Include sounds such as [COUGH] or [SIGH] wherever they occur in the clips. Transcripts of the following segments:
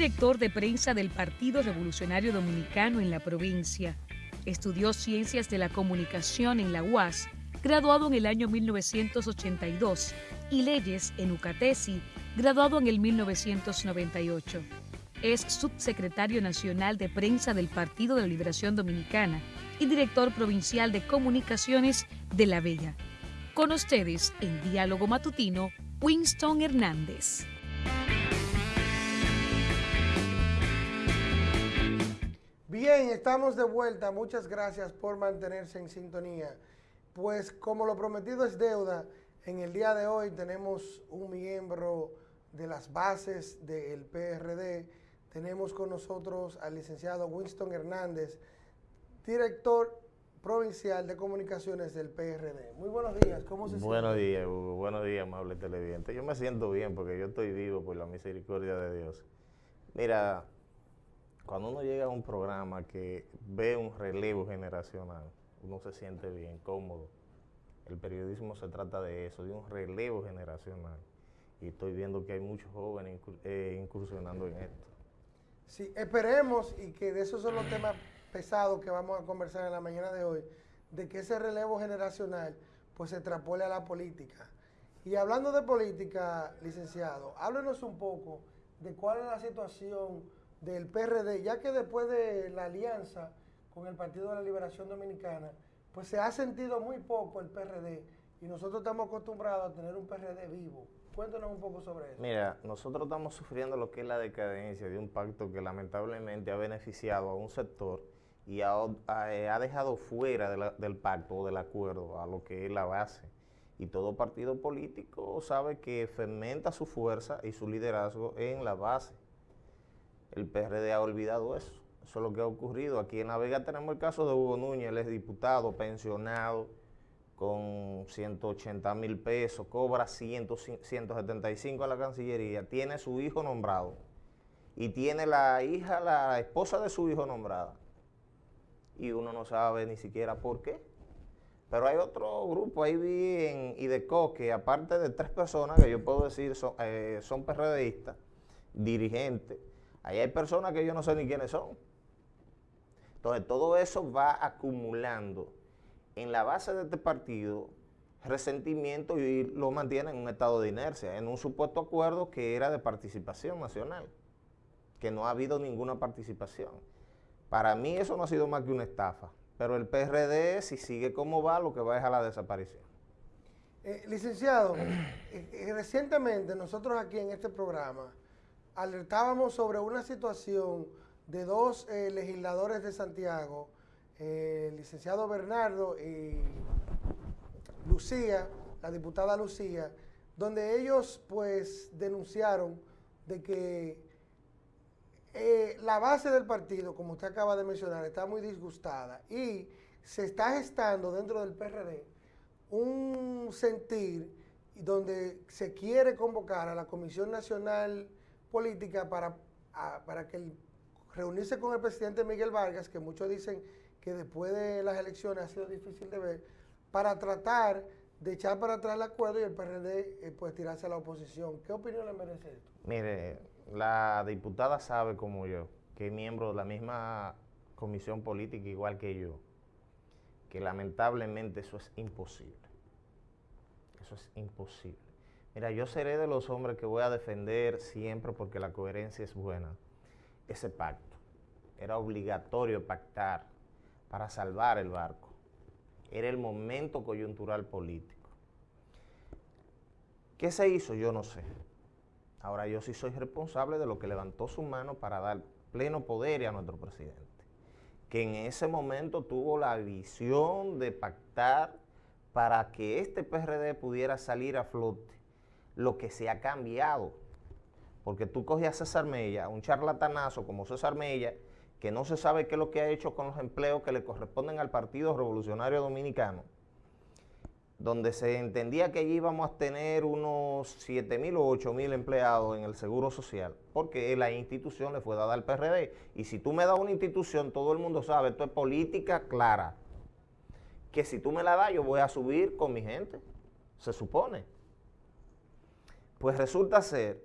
director de prensa del Partido Revolucionario Dominicano en la provincia. Estudió Ciencias de la Comunicación en la UAS, graduado en el año 1982, y Leyes en UCATESI, graduado en el 1998. Es subsecretario nacional de prensa del Partido de la Liberación Dominicana y director provincial de comunicaciones de La Bella. Con ustedes, en Diálogo Matutino, Winston Hernández. Bien, estamos de vuelta. Muchas gracias por mantenerse en sintonía. Pues como lo prometido es deuda, en el día de hoy tenemos un miembro de las bases del PRD. Tenemos con nosotros al licenciado Winston Hernández, director provincial de comunicaciones del PRD. Muy buenos días, ¿cómo se siente? Buenos días, Hugo. Buenos días, amable televidente. Yo me siento bien porque yo estoy vivo por la misericordia de Dios. Mira, cuando uno llega a un programa que ve un relevo generacional, uno se siente bien, cómodo. El periodismo se trata de eso, de un relevo generacional. Y estoy viendo que hay muchos jóvenes eh, incursionando en esto. Sí, esperemos y que de esos son los temas pesados que vamos a conversar en la mañana de hoy, de que ese relevo generacional pues se extrapole a la política. Y hablando de política, licenciado, háblenos un poco de cuál es la situación del PRD, ya que después de la alianza con el Partido de la Liberación Dominicana, pues se ha sentido muy poco el PRD y nosotros estamos acostumbrados a tener un PRD vivo. Cuéntanos un poco sobre eso. Mira, nosotros estamos sufriendo lo que es la decadencia de un pacto que lamentablemente ha beneficiado a un sector y ha, ha, dejado fuera del pacto o del acuerdo a lo que es la base. Y todo partido político sabe que fermenta su fuerza y su liderazgo en la base. El PRD ha olvidado eso. Eso es lo que ha ocurrido. Aquí en La Vega tenemos el caso de Hugo Núñez, él es diputado, pensionado, con 180 mil pesos, cobra 175 a la Cancillería, tiene su hijo nombrado y tiene la hija, la esposa de su hijo nombrada. Y uno no sabe ni siquiera por qué. Pero hay otro grupo, ahí vi en IDECO, que aparte de tres personas, que yo puedo decir son, eh, son PRDistas, dirigentes, ahí hay personas que yo no sé ni quiénes son. Entonces, todo eso va acumulando en la base de este partido resentimiento y lo mantiene en un estado de inercia, en un supuesto acuerdo que era de participación nacional, que no ha habido ninguna participación. Para mí eso no ha sido más que una estafa, pero el PRD, si sigue como va, lo que va es a la desaparición. Eh, licenciado, [CLEARS THROAT] eh, recientemente nosotros aquí en este programa alertábamos sobre una situación de dos eh, legisladores de Santiago, eh, el licenciado Bernardo y Lucía, la diputada Lucía, donde ellos pues denunciaron de que eh, la base del partido, como usted acaba de mencionar, está muy disgustada y se está gestando dentro del PRD un sentir donde se quiere convocar a la Comisión Nacional Política para, para que reunirse con el presidente Miguel Vargas, que muchos dicen que después de las elecciones ha sido difícil de ver, para tratar de echar para atrás el acuerdo y el PRD eh, pues tirarse a la oposición. ¿Qué opinión le merece esto? Mire, la diputada sabe como yo, que es miembro de la misma comisión política igual que yo, que lamentablemente eso es imposible. Eso es imposible. Mira, yo seré de los hombres que voy a defender siempre porque la coherencia es buena ese pacto. Era obligatorio pactar para salvar el barco. Era el momento coyuntural político. ¿Qué se hizo? Yo no sé. Ahora yo sí soy responsable de lo que levantó su mano para dar pleno poder a nuestro presidente, que en ese momento tuvo la visión de pactar para que este PRD pudiera salir a flote, lo que se ha cambiado porque tú coges a César Mella, un charlatanazo como César Mella, que no se sabe qué es lo que ha hecho con los empleos que le corresponden al Partido Revolucionario Dominicano, donde se entendía que allí íbamos a tener unos 7 mil o 8 mil empleados en el Seguro Social, porque la institución le fue dada al PRD. Y si tú me das una institución, todo el mundo sabe, esto es política clara, que si tú me la das, yo voy a subir con mi gente, se supone. Pues resulta ser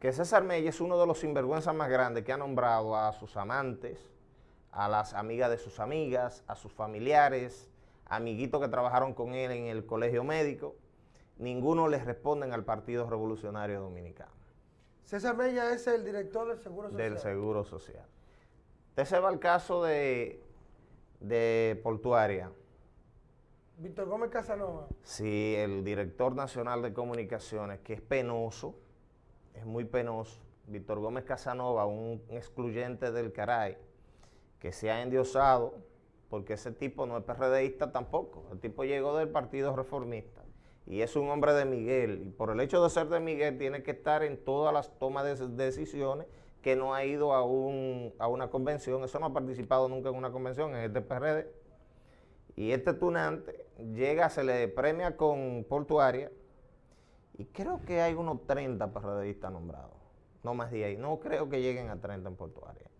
que César Mella es uno de los sinvergüenzas más grandes que ha nombrado a sus amantes, a las amigas de sus amigas, a sus familiares, amiguitos que trabajaron con él en el colegio médico. Ninguno les responden al Partido Revolucionario Dominicano. César Mella es el director del Seguro Social. Del Seguro Social. Usted se va al caso de, de Portuaria. Víctor Gómez Casanova. Sí, el director nacional de comunicaciones, que es penoso, es muy penoso. Víctor Gómez Casanova, un excluyente del Caray, que se ha endiosado, porque ese tipo no es PRDista tampoco. El tipo llegó del Partido Reformista y es un hombre de Miguel. Y por el hecho de ser de Miguel, tiene que estar en todas las tomas de decisiones que no ha ido a, un, a una convención. Eso no ha participado nunca en una convención, en este PRD. Y este tunante llega, se le premia con portuaria y creo que hay unos 30 PRDistas nombrados, no más de ahí. No creo que lleguen a 30 en portuaria.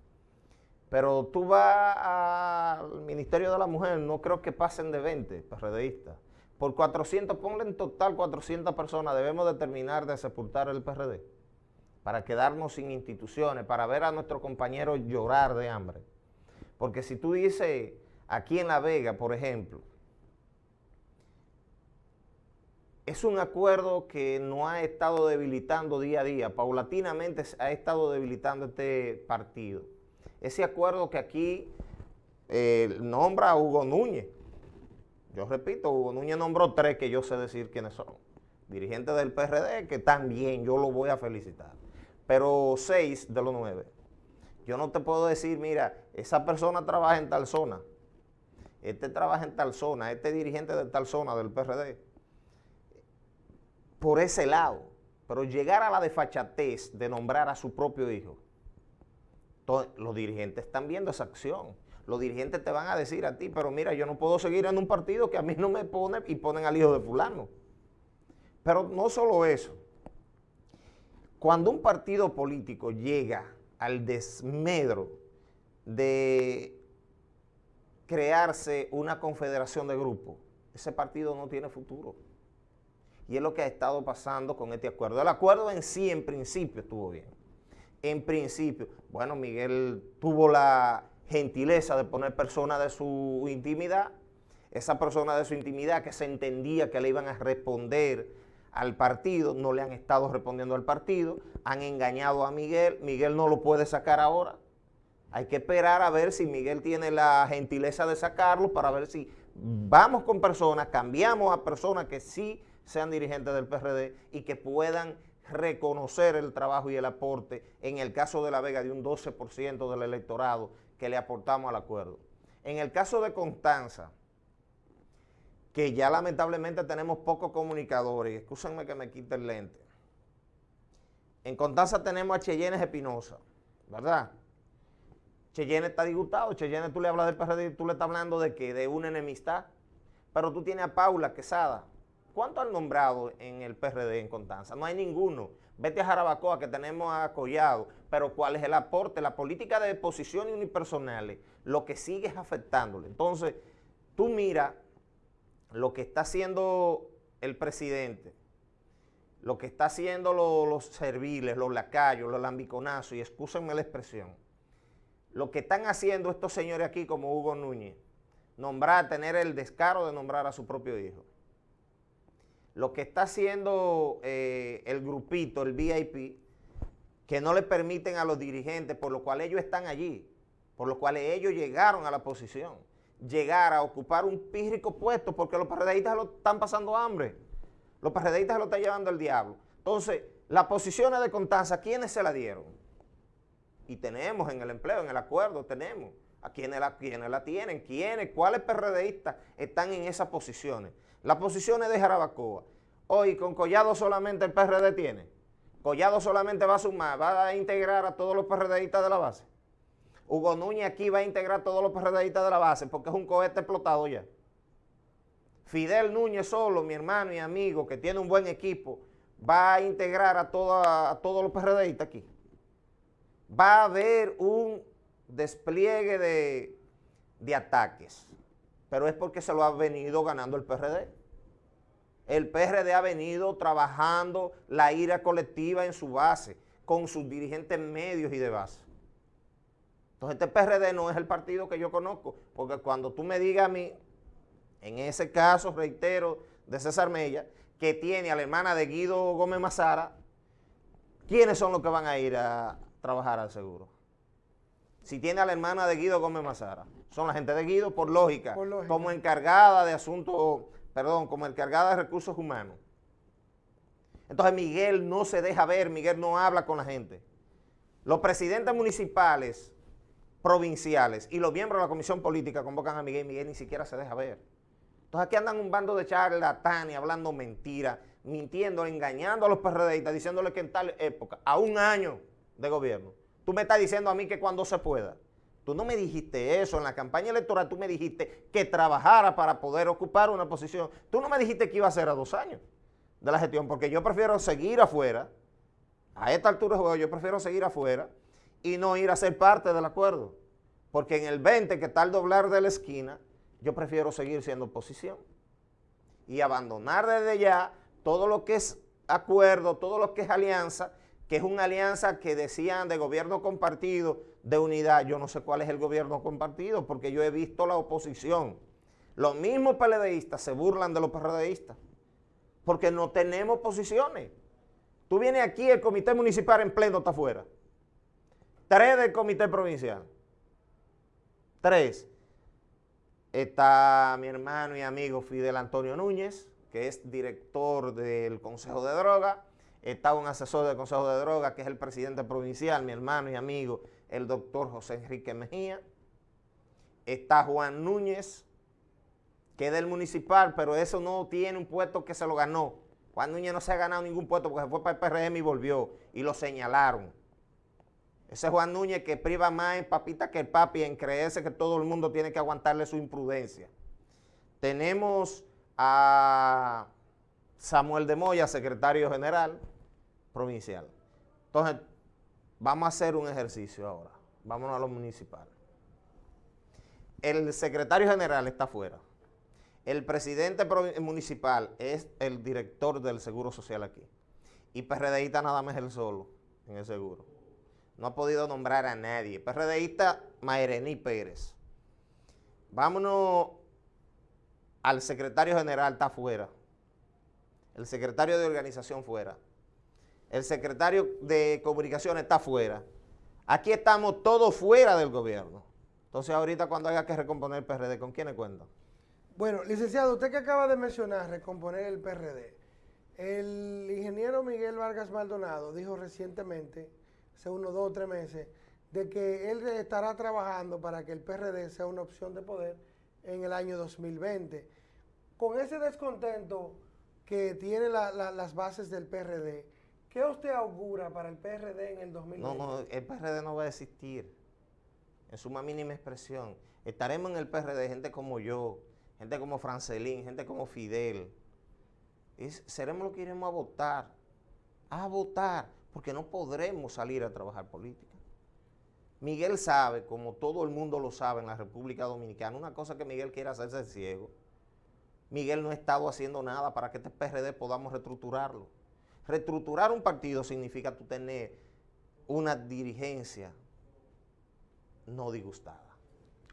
Pero tú vas al Ministerio de la Mujer, no creo que pasen de 20 PRDistas. Por 400, ponle en total 400 personas, debemos determinar de sepultar el PRD para quedarnos sin instituciones, para ver a nuestros compañeros llorar de hambre. Porque si tú dices, aquí en La Vega, por ejemplo, es un acuerdo que no ha estado debilitando día a día, paulatinamente ha estado debilitando este partido. Ese acuerdo que aquí eh, nombra a Hugo Núñez. Yo repito, Hugo Núñez nombró tres que yo sé decir quiénes son. Dirigentes del PRD, que también yo lo voy a felicitar pero seis de los nueve. Yo no te puedo decir, mira, esa persona trabaja en tal zona, este trabaja en tal zona, este dirigente de tal zona del PRD, por ese lado. Pero llegar a la desfachatez de nombrar a su propio hijo, los dirigentes están viendo esa acción. Los dirigentes te van a decir a ti, pero mira, yo no puedo seguir en un partido que a mí no me pone y ponen al hijo de fulano. Pero no solo eso, cuando un partido político llega al desmedro de crearse una confederación de grupos, ese partido no tiene futuro. Y es lo que ha estado pasando con este acuerdo. El acuerdo en sí, en principio, estuvo bien. En principio, bueno, Miguel tuvo la gentileza de poner personas de su intimidad, esa persona de su intimidad que se entendía que le iban a responder al partido, no le han estado respondiendo al partido, han engañado a Miguel, Miguel no lo puede sacar ahora. Hay que esperar a ver si Miguel tiene la gentileza de sacarlo para ver si vamos con personas, cambiamos a personas que sí sean dirigentes del PRD y que puedan reconocer el trabajo y el aporte, en el caso de La Vega, de un 12% del electorado que le aportamos al acuerdo. En el caso de Constanza, que ya lamentablemente tenemos pocos comunicadores, excúsenme que me quite el lente. En Contanza tenemos a Cheyenne Espinosa, ¿verdad? Cheyenne está disgustado, Cheyenne tú le hablas del PRD tú le estás hablando de que de una enemistad, pero tú tienes a Paula Quesada. ¿Cuánto han nombrado en el PRD en Contanza? No hay ninguno. Vete a Jarabacoa que tenemos a Collado, pero ¿cuál es el aporte? La política de posiciones unipersonales, lo que sigue es afectándole. Entonces, tú mira lo que está haciendo el presidente, lo que está haciendo los serviles, los lacayos, los lambiconazos, y excúsenme la expresión, lo que están haciendo estos señores aquí como Hugo Núñez, nombrar, tener el descaro de nombrar a su propio hijo. Lo que está haciendo eh, el grupito, el VIP, que no le permiten a los dirigentes, por lo cual ellos están allí, por lo cual ellos llegaron a la posición llegar a ocupar un pírrico puesto porque los PRDistas lo están pasando hambre. Los PRDistas lo están llevando el diablo. Entonces, las posiciones de Contanza, ¿quiénes se la dieron? Y tenemos en el empleo, en el acuerdo, tenemos. ¿A quiénes la, quiénes la tienen? ¿Quiénes? ¿Cuáles PRDistas están en esas posiciones? Las posiciones de Jarabacoa. Hoy con Collado solamente el PRD tiene. Collado solamente va a sumar, va a integrar a todos los PRDistas de la base. Hugo Núñez aquí va a integrar todos los PRDistas de la base porque es un cohete explotado ya. Fidel Núñez solo, mi hermano y amigo, que tiene un buen equipo, va a integrar a, a todos los PRDistas aquí. Va a haber un despliegue de, de ataques, pero es porque se lo ha venido ganando el PRD. El PRD ha venido trabajando la ira colectiva en su base con sus dirigentes medios y de base. Entonces este PRD no es el partido que yo conozco, porque cuando tú me digas a mí, en ese caso, reitero, de César Mella, que tiene a la hermana de Guido Gómez Mazara, ¿quiénes son los que van a ir a trabajar al seguro? Si tiene a la hermana de Guido Gómez Mazara, son la gente de Guido por lógica, por lógica. como encargada de asuntos, perdón, como encargada de recursos humanos. Entonces Miguel no se deja ver, Miguel no habla con la gente. Los presidentes municipales, provinciales y los miembros de la comisión política convocan a Miguel y Miguel ni siquiera se deja ver. Entonces aquí andan un bando de charlatanes hablando mentiras, mintiendo, engañando a los PRDistas, diciéndole que en tal época, a un año de gobierno, tú me estás diciendo a mí que cuando se pueda. Tú no me dijiste eso, en la campaña electoral tú me dijiste que trabajara para poder ocupar una posición. Tú no me dijiste que iba a ser a dos años de la gestión, porque yo prefiero seguir afuera, a esta altura de juego yo prefiero seguir afuera y no ir a ser parte del acuerdo, porque en el 20 que está al doblar de la esquina, yo prefiero seguir siendo oposición y abandonar desde ya todo lo que es acuerdo, todo lo que es alianza, que es una alianza que decían de gobierno compartido, de unidad, yo no sé cuál es el gobierno compartido, porque yo he visto la oposición. Los mismos PLDistas se burlan de los PRDistas porque no tenemos posiciones. Tú vienes aquí, el comité municipal en pleno está afuera. Tres del comité provincial. Tres. Está mi hermano y amigo Fidel Antonio Núñez, que es director del Consejo de Droga. Está un asesor del Consejo de Droga, que es el presidente provincial, mi hermano y amigo, el doctor José Enrique Mejía. Está Juan Núñez, que es del municipal, pero eso no tiene un puesto que se lo ganó. Juan Núñez no se ha ganado ningún puesto porque se fue para el PRM y volvió, y lo señalaron. Ese Juan Núñez que priva más en papita que el papi, en creerse que todo el mundo tiene que aguantarle su imprudencia. Tenemos a Samuel de Moya, secretario general provincial. Entonces, vamos a hacer un ejercicio ahora. Vámonos a lo municipal. El secretario general está afuera. El presidente municipal es el director del Seguro Social aquí. Y PRDista nada más el solo en el seguro. No ha podido nombrar a nadie. PRDista Mayrení Pérez. Vámonos al secretario general, está fuera. El secretario de organización fuera. El secretario de comunicaciones está fuera. Aquí estamos todos fuera del gobierno. Entonces ahorita cuando haya que recomponer el PRD, ¿con quiénes cuentan? Bueno, licenciado, usted que acaba de mencionar recomponer el PRD, el ingeniero Miguel Vargas Maldonado dijo recientemente, hace unos dos o tres meses, de que él estará trabajando para que el PRD sea una opción de poder en el año 2020. Con ese descontento que tiene las bases del PRD, ¿qué usted augura para el PRD en el 2020? No, no, el PRD no va a existir, en su más mínima expresión. Estaremos en el PRD, gente como yo, gente como Francelín, gente como Fidel, seremos los que iremos a votar, a votar, porque no podremos salir a trabajar política. Miguel sabe, como todo el mundo lo sabe en la República Dominicana, una cosa que Miguel quiere hacerse ciego. Miguel no ha estado haciendo nada para que este PRD podamos reestructurarlo. Reestructurar un partido significa tú tener una dirigencia no disgustada.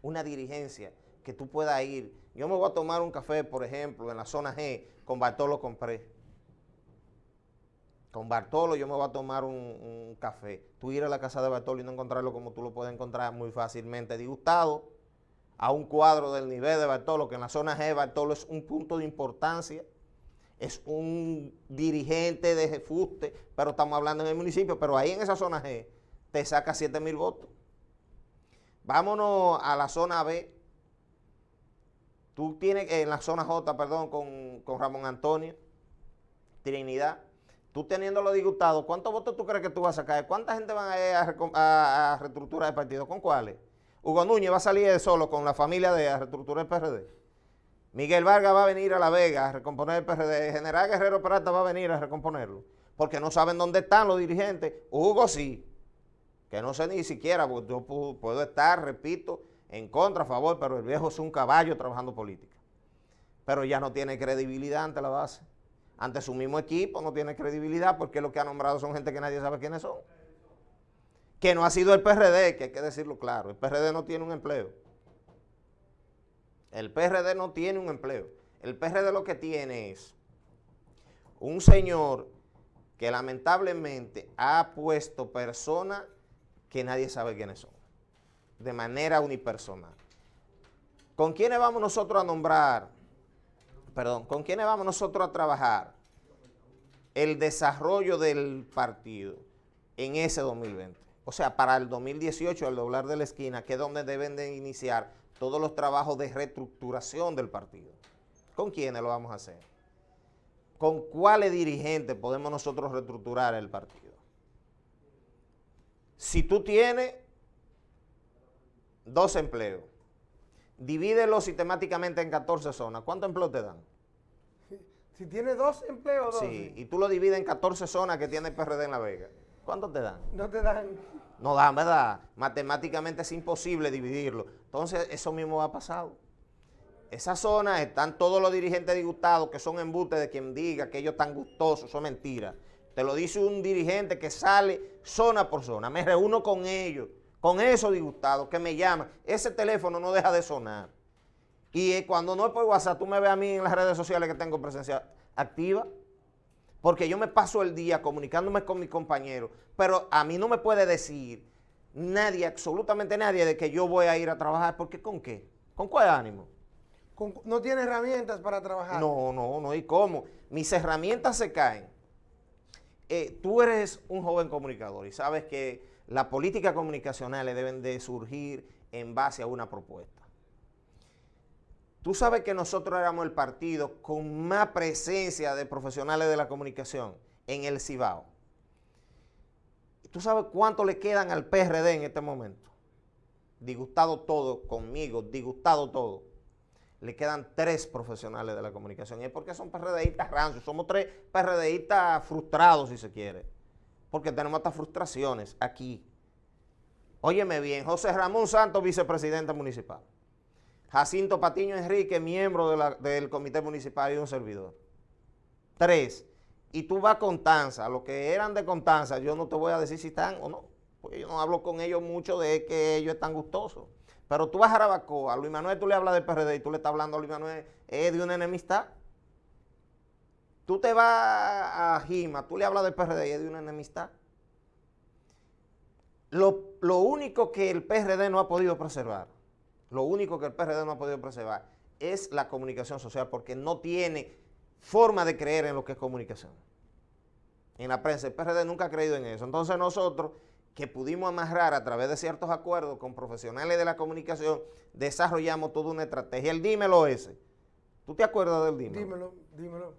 Una dirigencia que tú puedas ir. Yo me voy a tomar un café, por ejemplo, en la zona G, con Bartolo compré. Con Bartolo yo me voy a tomar un, café. Tú ir a la casa de Bartolo y no encontrarlo como tú lo puedes encontrar muy fácilmente disgustado a un cuadro del nivel de Bartolo, que en la zona G Bartolo es un punto de importancia, es un dirigente de fuste, pero estamos hablando en el municipio, pero ahí en esa zona G te saca 7 mil votos. Vámonos a la zona B, Tú tienes en la zona J, perdón, con, Ramón Antonio, Trinidad, tú teniéndolo disgustado, ¿cuántos votos tú crees que tú vas a sacar? ¿Cuánta gente van a ir a, reestructurar el partido? ¿Con cuáles? Hugo Núñez va a salir solo con la familia de a reestructurar el PRD. Miguel Vargas va a venir a La Vega a recomponer el PRD. General Guerrero Peralta va a venir a recomponerlo. Porque no saben dónde están los dirigentes. Hugo sí. Que no sé ni siquiera, porque yo puedo estar, repito, en contra, a favor, pero el viejo es un caballo trabajando política. Pero ya no tiene credibilidad ante la base. Ante su mismo equipo no tiene credibilidad porque lo que ha nombrado son gente que nadie sabe quiénes son. que no ha sido el PRD, que hay que decirlo claro, el PRD no tiene un empleo. El PRD no tiene un empleo. El PRD lo que tiene es un señor que lamentablemente ha puesto personas que nadie sabe quiénes son, de manera unipersonal. ¿Con quiénes vamos nosotros a nombrar? Perdón, ¿con quiénes vamos nosotros a trabajar el desarrollo del partido en ese 2020? O sea, para el 2018, al doblar de la esquina, que es donde deben de iniciar todos los trabajos de reestructuración del partido. ¿Con quiénes lo vamos a hacer? ¿Con cuáles dirigentes podemos nosotros reestructurar el partido? Si tú tienes dos empleos, divídelo sistemáticamente en 14 zonas, ¿cuántos empleos te dan? Si tienes dos empleos, dos. Sí, y tú lo divides en 14 zonas que tiene el PRD en La Vega. ¿Cuánto te dan? No te dan. No dan, ¿verdad? Matemáticamente es imposible dividirlo. Entonces, eso mismo ha pasado. Esa zona están todos los dirigentes disgustados que son embustes de quien diga que ellos están gustosos, eso es mentira. Te lo dice un dirigente que sale zona por zona. Me reúno con ellos, con esos disgustados que me llaman. Ese teléfono no deja de sonar. Y eh, cuando no es por WhatsApp, tú me ves a mí en las redes sociales que tengo presencia activa porque yo me paso el día comunicándome con mis compañeros, pero a mí no me puede decir nadie, absolutamente nadie, de que yo voy a ir a trabajar, porque ¿con qué? ¿Con cuál ánimo? ¿No tiene herramientas para trabajar? No, no, no, ¿y cómo? Mis herramientas se caen. Eh, tú eres un joven comunicador y sabes que las políticas comunicacionales deben de surgir en base a una propuesta. Tú sabes que nosotros éramos el partido con más presencia de profesionales de la comunicación en el Cibao. ¿Tú sabes cuánto le quedan al PRD en este momento? Disgustado todo conmigo, disgustado todo. Le quedan tres profesionales de la comunicación. Y es porque son PRDistas rancios. Somos tres PRDistas frustrados, si se quiere. Porque tenemos estas frustraciones aquí. Óyeme bien, José Ramón Santos, vicepresidente municipal. Jacinto Patiño Enrique, miembro del comité municipal y un servidor. Tres. Y tú vas a Constanza, los que eran de Constanza, yo no te voy a decir si están o no, porque yo no hablo con ellos mucho de que ellos están gustosos. Pero tú vas a Jarabacoa, a Luis Manuel tú le hablas del PRD y tú le estás hablando a Luis Manuel es de una enemistad. Tú te vas a Jima, tú le hablas del PRD y es de una enemistad. Lo, lo único que el PRD no ha podido preservar lo único que el PRD no ha podido preservar es la comunicación social porque no tiene forma de creer en lo que es comunicación. En la prensa, el PRD nunca ha creído en eso. Entonces nosotros, que pudimos amarrar a través de ciertos acuerdos con profesionales de la comunicación, desarrollamos toda una estrategia. El dímelo ese. ¿Tú te acuerdas del dímelo? Dímelo, dímelo.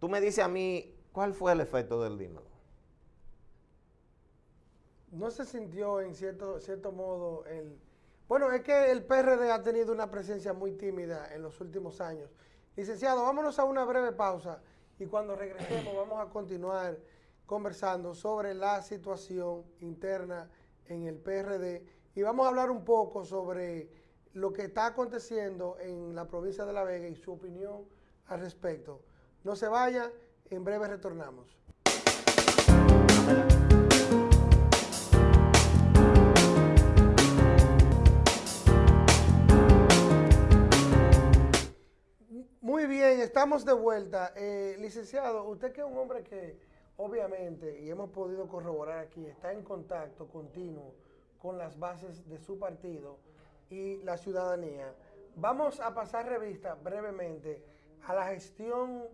Tú me dices a mí, ¿cuál fue el efecto del dímelo? No se sintió en cierto, cierto modo el bueno, es que el PRD ha tenido una presencia muy tímida en los últimos años. Licenciado, vámonos a una breve pausa y cuando regresemos [CLEARS THROAT] vamos a continuar conversando sobre la situación interna en el PRD y vamos a hablar un poco sobre lo que está aconteciendo en la provincia de La Vega y su opinión al respecto. No se vaya, en breve retornamos. Muy bien, estamos de vuelta. Eh, licenciado, usted que es un hombre que obviamente, y hemos podido corroborar aquí, está en contacto continuo con las bases de su partido y la ciudadanía. Vamos a pasar revista brevemente a la gestión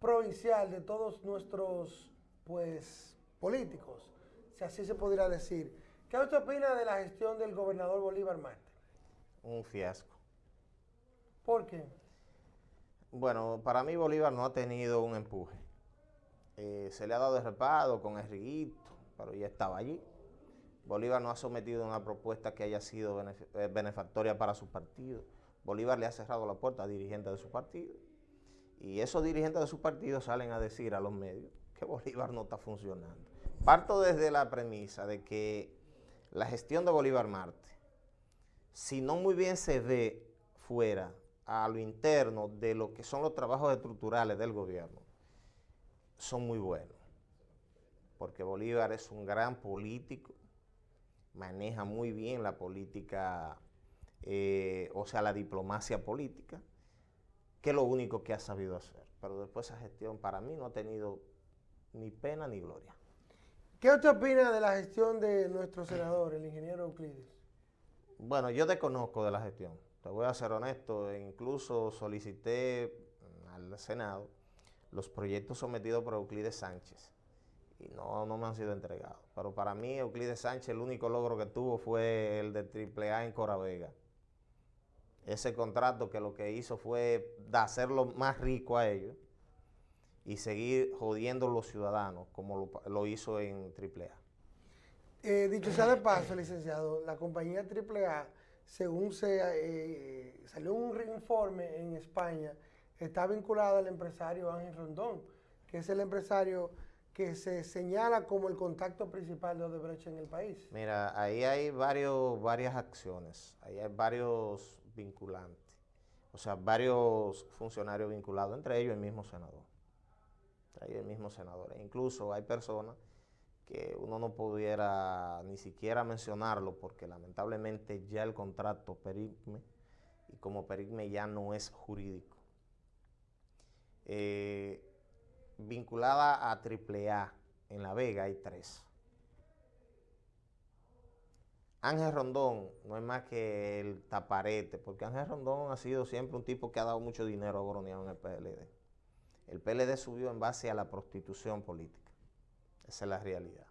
provincial de todos nuestros pues políticos, si así se pudiera decir. ¿Qué usted opina de la gestión del gobernador Bolívar Marte? Un fiasco. ¿Por qué? Bueno, para mí Bolívar no ha tenido un empuje. Eh, se le ha dado el reparo con el riguito, pero ya estaba allí. Bolívar no ha sometido una propuesta que haya sido eh, benefactoria para su partido. Bolívar le ha cerrado la puerta a dirigentes de su partido. Y esos dirigentes de su partido salen a decir a los medios que Bolívar no está funcionando. Parto desde la premisa de que la gestión de Bolívar Marte, si no muy bien se ve fuera a lo interno de lo que son los trabajos estructurales del gobierno son muy buenos. Porque Bolívar es un gran político, maneja muy bien la política, eh, o sea, la diplomacia política, que es lo único que ha sabido hacer. Pero después esa gestión para mí no ha tenido ni pena ni gloria. ¿Qué usted opina de la gestión de nuestro senador, el ingeniero Euclides? Bueno, yo desconozco de la gestión. Te voy a ser honesto, incluso solicité al Senado los proyectos sometidos por Euclides Sánchez y no, no me han sido entregados. Pero para mí, Euclides Sánchez, el único logro que tuvo fue el de AAA en Coravega. Ese contrato que lo que hizo fue hacerlo más rico a ellos y seguir jodiendo a los ciudadanos como lo, hizo en AAA. Eh, dicho sea de paso, licenciado, la compañía AAA, según se eh, salió un informe en España, está vinculada al empresario Ángel Rondón, que es el empresario que se señala como el contacto principal de Odebrecht en el país. Mira, ahí hay varios, varias acciones, ahí hay varios vinculantes, o sea, varios funcionarios vinculados, entre ellos el mismo senador, entre ellos el mismo senador. E incluso hay personas que uno no pudiera ni siquiera mencionarlo porque lamentablemente ya el contrato perigme y como perigme ya no es jurídico. Eh, vinculada a AAA en La Vega hay tres. Ángel Rondón no es más que el taparete, porque Ángel Rondón ha sido siempre un tipo que ha dado mucho dinero a Boroneado en el PLD. El PLD subió en base a la prostitución política. Esa es la realidad.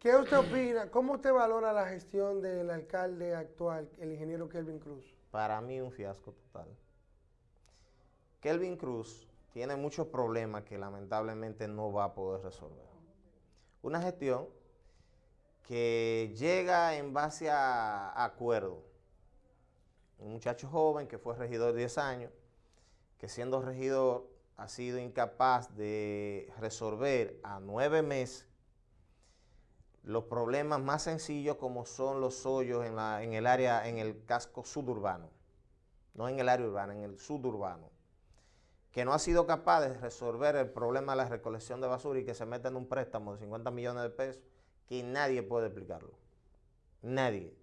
¿Qué usted opina? ¿Cómo usted valora la gestión del alcalde actual, el ingeniero Kelvin Cruz? Para mí un fiasco total. Kelvin Cruz tiene muchos problemas que lamentablemente no va a poder resolver. Una gestión que llega en base a acuerdo. Un muchacho joven que fue regidor de 10 años, que siendo regidor ha sido incapaz de resolver a nueve meses los problemas más sencillos como son los hoyos en, el área, en el casco suburbano, no en el área urbana, en el suburbano que no ha sido capaz de resolver el problema de la recolección de basura y que se mete en un préstamo de 50 millones de pesos, que nadie puede explicarlo. Nadie.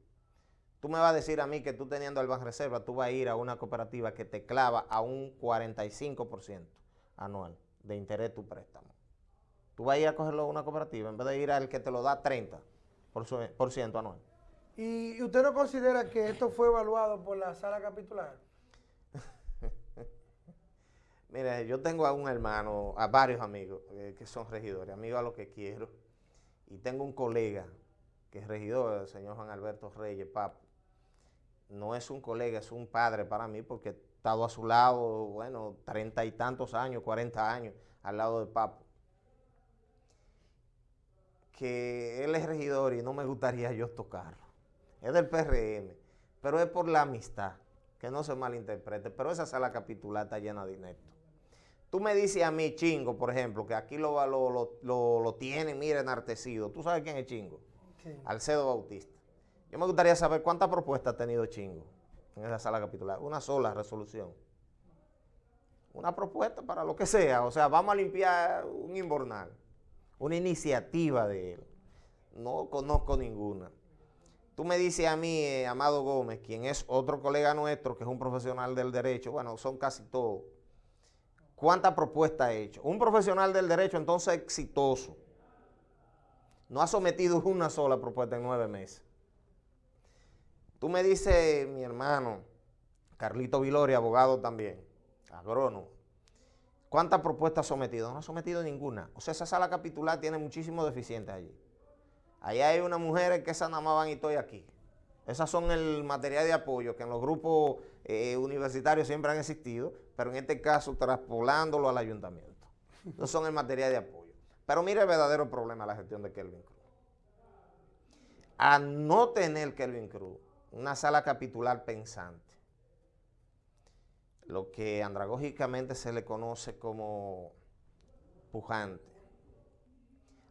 Tú me vas a decir a mí que tú teniendo el Reserva, tú vas a ir a una cooperativa que te clava a un 45% anual de interés tu préstamo. Tú vas a ir a cogerlo a una cooperativa en vez de ir al que te lo da 30% anual. ¿Y usted no considera que esto fue evaluado por la sala capitular? [LAUGHS] Mire, yo tengo a un hermano, a varios amigos eh, que son regidores, amigos a los que quiero, y tengo un colega que es regidor, el señor Juan Alberto Reyes, Papo. No es un colega, es un padre para mí porque estado a su lado, bueno, treinta y tantos años, cuarenta años al lado de Papo. Que él es regidor y no me gustaría yo tocarlo. Es del PRM, pero es por la amistad, que no se malinterprete, pero esa sala capitular está llena de ineptos. Tú me dices a mí, Chingo, por ejemplo, que aquí lo, lo, lo, lo tienen, mira, enartecido. ¿Tú sabes quién es Chingo? Alcedo Bautista. Yo me gustaría saber cuántas propuestas ha tenido Chingo en esa sala capitular. Una sola resolución. Una propuesta para lo que sea. O sea, vamos a limpiar un inbornal. Una iniciativa de él. No conozco ninguna. Tú me dices a mí, eh, Amado Gómez, quien es otro colega nuestro, que es un profesional del derecho, bueno, son casi todos ¿Cuántas propuestas ha hecho? Un profesional del derecho entonces exitoso. No ha sometido una sola propuesta en nueve meses. Tú me dices, mi hermano, Carlito Vilori, abogado también, agrónomo, ¿cuántas propuestas ha sometido? No ha sometido ninguna. O sea, esa sala capitular tiene muchísimos deficientes allí. Allá hay unas mujeres que esa nada más van y estoy aquí. Esas son el material de apoyo que en los grupos eh, universitarios siempre han existido, pero en este caso traspolándolo al ayuntamiento. Esos son el material de apoyo. Pero mire el verdadero problema de la gestión de Kelvin Cruz. A no tener Kelvin Cruz una sala capitular pensante, lo que andragógicamente se le conoce como pujante,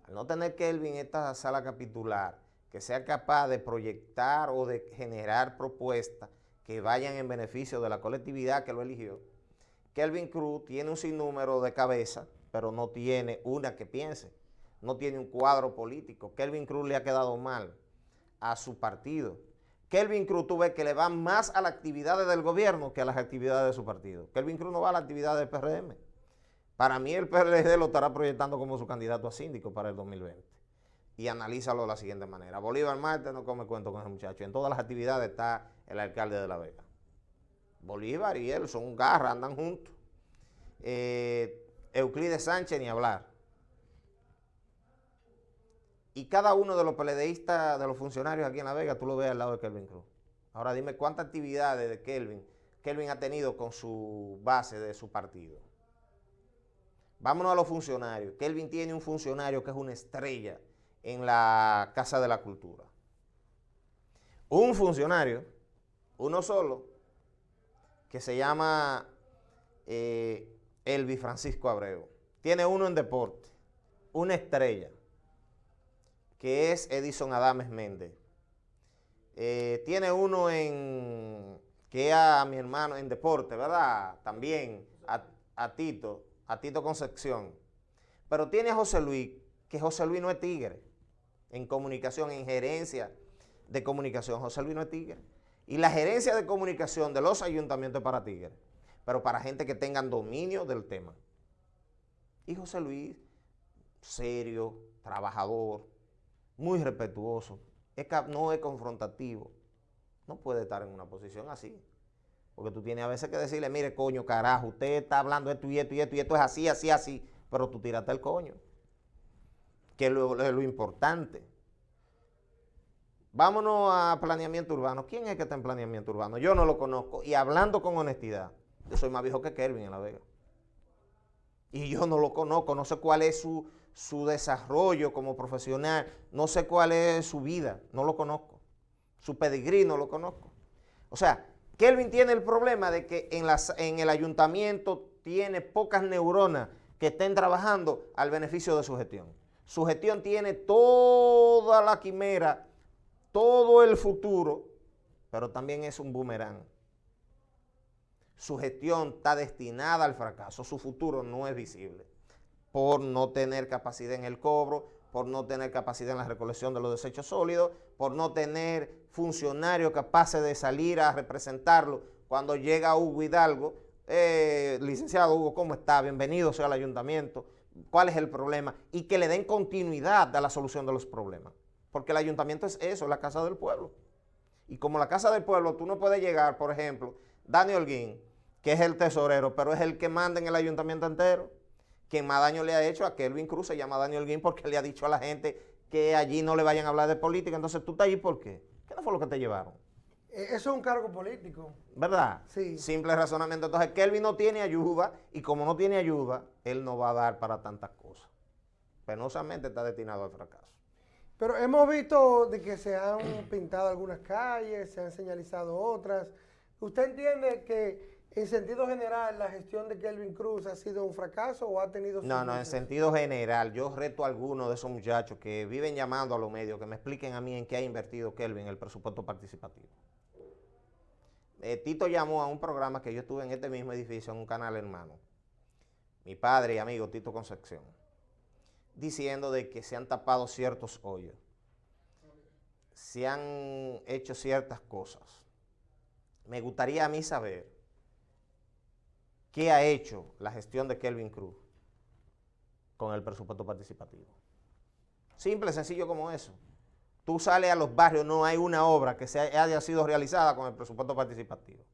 al no tener Kelvin esta sala capitular, que sea capaz de proyectar o de generar propuestas que vayan en beneficio de la colectividad que lo eligió. Kelvin Cruz tiene un sinnúmero de cabezas, pero no tiene una que piense. no tiene un cuadro político. Kelvin Cruz le ha quedado mal a su partido. Kelvin Cruz tú ves que le va más a las actividades del gobierno que a las actividades de su partido. Kelvin Cruz no va a la actividad del PRM. Para mí el PRD lo estará proyectando como su candidato a síndico para el 2020. Y analízalo de la siguiente manera. Bolívar Marte no come cuento con ese muchacho. En todas las actividades está el alcalde de La Vega. Bolívar y él son garra, andan juntos. Eh, Euclides Sánchez ni hablar. Y cada uno de los peledeístas, de los funcionarios aquí en La Vega, tú lo ves al lado de Kelvin Cruz. Ahora dime cuántas actividades de Kelvin, Kelvin ha tenido con su base de su partido. Vámonos a los funcionarios. Kelvin tiene un funcionario que es una estrella en la Casa de la Cultura. Un funcionario, uno solo, que se llama eh, Elvi Francisco Abreu. Tiene uno en deporte, una estrella que es Edison Adames Méndez. Eh, tiene uno en, que a mi hermano en deporte, ¿verdad? También a, Tito, a Tito Concepción. Pero tiene a José Luis, que José Luis no es tigre. En comunicación, en gerencia de comunicación, José Luis no es tigre. Y la gerencia de comunicación de los ayuntamientos es para tigres, pero para gente que tengan dominio del tema. Y José Luis, serio, trabajador, muy respetuoso, no es confrontativo, no puede estar en una posición así. Porque tú tienes a veces que decirle, mire, coño, carajo, usted está hablando esto y esto y esto y esto es así, así, así, pero tú tírate el coño, que es lo, lo importante. Vámonos a planeamiento urbano. ¿Quién es que está en planeamiento urbano? Yo no lo conozco. Y hablando con honestidad, yo soy más viejo que Kelvin en La Vega. Y yo no lo conozco, no sé cuál es su, su desarrollo como profesional, no sé cuál es su vida, no lo conozco. Su pedigrí no lo conozco. O sea, Kelvin tiene el problema de que en, en el ayuntamiento tiene pocas neuronas que estén trabajando al beneficio de su gestión. Su gestión tiene toda la quimera, todo el futuro, pero también es un boomerang. Su gestión está destinada al fracaso, su futuro no es visible por no tener capacidad en el cobro, por no tener capacidad en la recolección de los desechos sólidos, por no tener funcionarios capaces de salir a representarlo cuando llega Hugo Hidalgo. Eh, licenciado Hugo, ¿cómo está? Bienvenido sea al ayuntamiento. ¿Cuál es el problema? Y que le den continuidad a la solución de los problemas. Porque el ayuntamiento es eso, la casa del pueblo. Y como la casa del pueblo, tú no puedes llegar, por ejemplo, Daniel Holguín, que es el tesorero, pero es el que manda en el ayuntamiento entero quien más daño le ha hecho a Kelvin Cruz se llama Daniel Guin porque le ha dicho a la gente que allí no le vayan a hablar de política. Entonces, ¿tú estás allí por qué? ¿Qué no fue lo que te llevaron? Eh, eso es un cargo político. ¿Verdad? Sí. Simple razonamiento. Entonces, Kelvin no tiene ayuda y como no tiene ayuda, él no va a dar para tantas cosas. Penosamente está destinado al fracaso. Pero hemos visto de que se han pintado algunas calles, se han señalizado otras. ¿Usted entiende que en sentido general, ¿la gestión de Kelvin Cruz ha sido un fracaso o ha tenido... No, no, en sentido general, yo reto a algunos de esos muchachos que viven llamando a los medios que me expliquen a mí en qué ha invertido Kelvin el presupuesto participativo. Eh, Tito llamó a un programa que yo estuve en este mismo edificio, en un canal hermano, mi padre y amigo Tito Concepción, diciendo de que se han tapado ciertos hoyos, se han hecho ciertas cosas. Me gustaría a mí saber ¿Qué ha hecho la gestión de Kelvin Cruz con el presupuesto participativo? Simple, sencillo como eso. Tú sales a los barrios, no hay una obra que se haya sido realizada con el presupuesto participativo.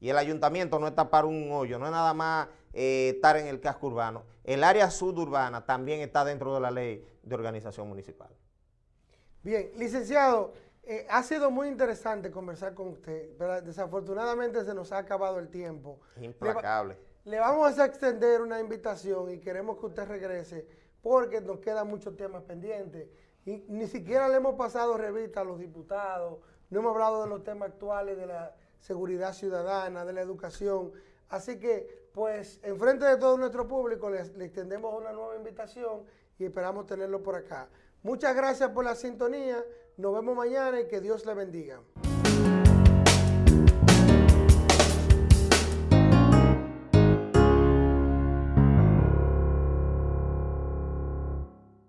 Y el ayuntamiento no está para un hoyo, no es nada más eh, estar en el casco urbano. El área suburbana también está dentro de la ley de organización municipal. Bien, licenciado, eh, ha sido muy interesante conversar con usted, pero desafortunadamente se nos ha acabado el tiempo. Implacable. Le, vamos a extender una invitación y queremos que usted regrese porque nos quedan muchos temas pendientes. Y ni siquiera le hemos pasado revista a los diputados, no hemos hablado de los temas actuales de la seguridad ciudadana, de la educación. Así que, pues, en frente de todo nuestro público, le extendemos una nueva invitación y esperamos tenerlo por acá. Muchas gracias por la sintonía. Nos vemos mañana y que Dios le bendiga.